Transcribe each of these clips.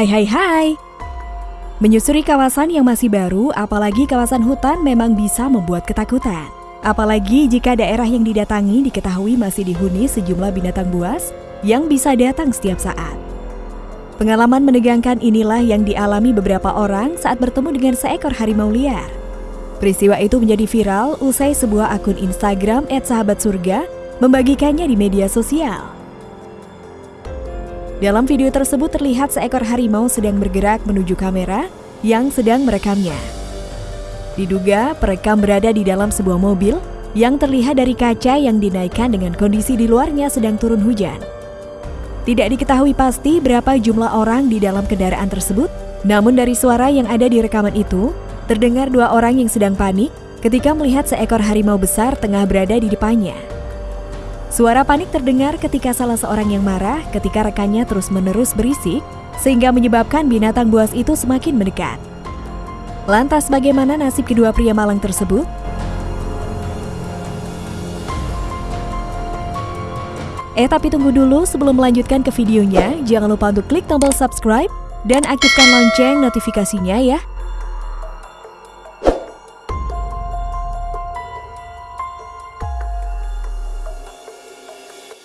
Hai hai hai. Menyusuri kawasan yang masih baru, apalagi kawasan hutan memang bisa membuat ketakutan. Apalagi jika daerah yang didatangi diketahui masih dihuni sejumlah binatang buas yang bisa datang setiap saat. Pengalaman menegangkan inilah yang dialami beberapa orang saat bertemu dengan seekor harimau liar. Peristiwa itu menjadi viral usai sebuah akun Instagram @sahabatsurga membagikannya di media sosial. Dalam video tersebut terlihat seekor harimau sedang bergerak menuju kamera yang sedang merekamnya. Diduga perekam berada di dalam sebuah mobil yang terlihat dari kaca yang dinaikkan dengan kondisi di luarnya sedang turun hujan. Tidak diketahui pasti berapa jumlah orang di dalam kendaraan tersebut, namun dari suara yang ada di rekaman itu, terdengar dua orang yang sedang panik ketika melihat seekor harimau besar tengah berada di depannya. Suara panik terdengar ketika salah seorang yang marah ketika rekannya terus-menerus berisik, sehingga menyebabkan binatang buas itu semakin mendekat. Lantas bagaimana nasib kedua pria malang tersebut? Eh tapi tunggu dulu sebelum melanjutkan ke videonya, jangan lupa untuk klik tombol subscribe dan aktifkan lonceng notifikasinya ya.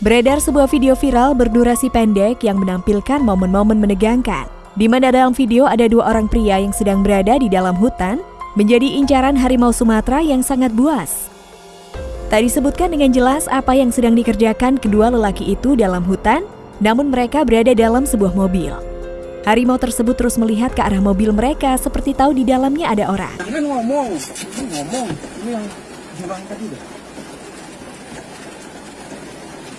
Beredar sebuah video viral berdurasi pendek yang menampilkan momen-momen menegangkan, di mana dalam video ada dua orang pria yang sedang berada di dalam hutan menjadi incaran harimau Sumatera yang sangat buas. Tak disebutkan dengan jelas apa yang sedang dikerjakan kedua lelaki itu dalam hutan, namun mereka berada dalam sebuah mobil. Harimau tersebut terus melihat ke arah mobil mereka seperti tahu di dalamnya ada orang. Ini ngomong, ini ngomong, ini yang tadi.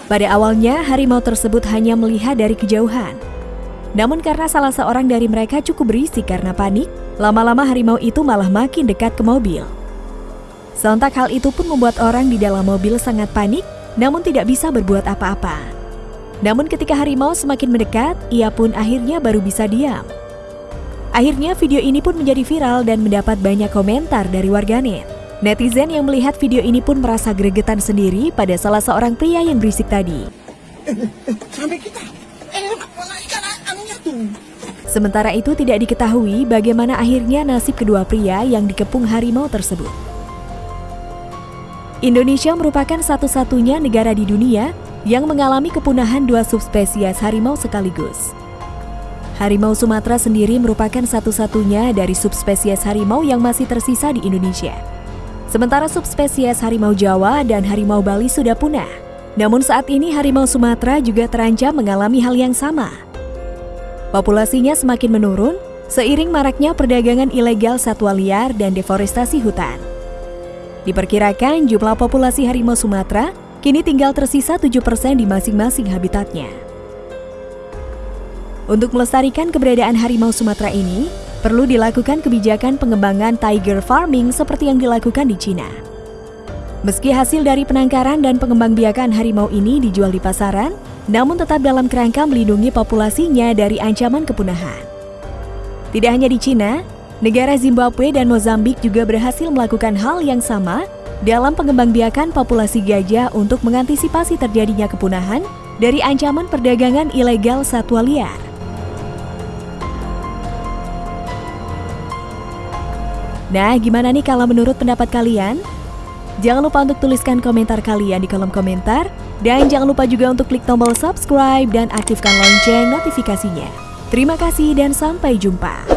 Pada awalnya, harimau tersebut hanya melihat dari kejauhan. Namun karena salah seorang dari mereka cukup berisik karena panik, lama-lama harimau itu malah makin dekat ke mobil. Sontak hal itu pun membuat orang di dalam mobil sangat panik, namun tidak bisa berbuat apa-apa. Namun ketika harimau semakin mendekat, ia pun akhirnya baru bisa diam. Akhirnya video ini pun menjadi viral dan mendapat banyak komentar dari warganet. Netizen yang melihat video ini pun merasa gregetan sendiri pada salah seorang pria yang berisik tadi. Sampai kita, eh malah ikan anunya tuh. Sementara itu tidak diketahui bagaimana akhirnya nasib kedua pria yang dikepung harimau tersebut. Indonesia merupakan satu-satunya negara di dunia yang mengalami kepunahan dua subspesies harimau sekaligus. Harimau Sumatera sendiri merupakan satu-satunya dari subspesies harimau yang masih tersisa di Indonesia. Sementara subspesies harimau Jawa dan harimau Bali sudah punah. Namun saat ini harimau Sumatera juga terancam mengalami hal yang sama. Populasinya semakin menurun seiring maraknya perdagangan ilegal satwa liar dan deforestasi hutan. Diperkirakan jumlah populasi harimau Sumatera kini tinggal tersisa 7% di masing-masing habitatnya. Untuk melestarikan keberadaan harimau Sumatera ini, perlu dilakukan kebijakan pengembangan tiger farming seperti yang dilakukan di Cina. Meski hasil dari penangkaran dan pengembangbiakan harimau ini dijual di pasaran, namun tetap dalam kerangka melindungi populasinya dari ancaman kepunahan. Tidak hanya di Cina, Negara Zimbabwe dan Mozambik juga berhasil melakukan hal yang sama dalam pengembangbiakan populasi gajah untuk mengantisipasi terjadinya kepunahan dari ancaman perdagangan ilegal satwa liar. Nah, gimana nih kalau menurut pendapat kalian? Jangan lupa untuk tuliskan komentar kalian di kolom komentar dan jangan lupa juga untuk klik tombol subscribe dan aktifkan lonceng notifikasinya. Terima kasih dan sampai jumpa.